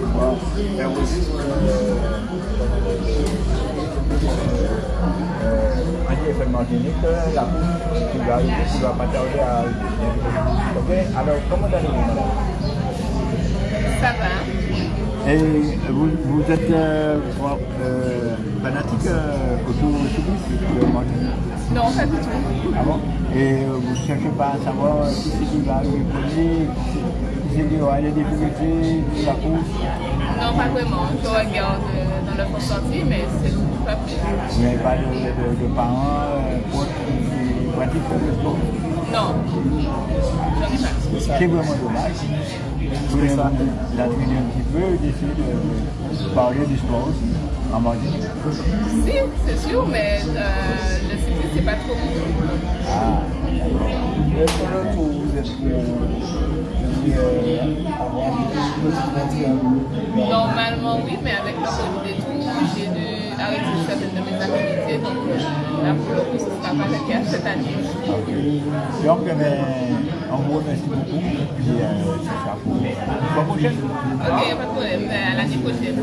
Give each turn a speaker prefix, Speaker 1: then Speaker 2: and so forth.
Speaker 1: Mais aussi, euh, Anti-FM Martinique, la course qui va arriver, qui va pas tarder à. Ok, alors comment allez-vous,
Speaker 2: Ça va.
Speaker 1: Et vous, vous êtes euh, euh, fanatique euh, automobiliste de Martinique
Speaker 2: Non, pas du tout.
Speaker 1: Ah bon Et vous ne cherchez pas à savoir qui c'est qui va arriver premier, qui c'est qui va aller difficultés, la course
Speaker 2: Non, pas vraiment. Je regarde euh, dans le fond sorti, mais c'est tout, pas plus.
Speaker 1: Vous n'avez pas de, de, de parents euh, proches qui, pratiquent le sport
Speaker 2: Non. J'en ai pas.
Speaker 1: C'est vraiment dommage. Vous voulez l'admirer un petit peu, d'essayer de parler du sport aussi, en Martinique.
Speaker 2: Si, c'est sûr, mais euh, le
Speaker 3: Est-ce que vous êtes
Speaker 2: Normalement, oui, mais avec le Covid et tout, j'ai dû arrêter certaines de mes activités. Donc, euh, là, pour le coup, ce ne sera pas le cas cette année.
Speaker 1: ok. Donc, remercie beaucoup. Puis, ça sera pour la prochaine.
Speaker 2: Ok, pas de problème. À l'année prochaine.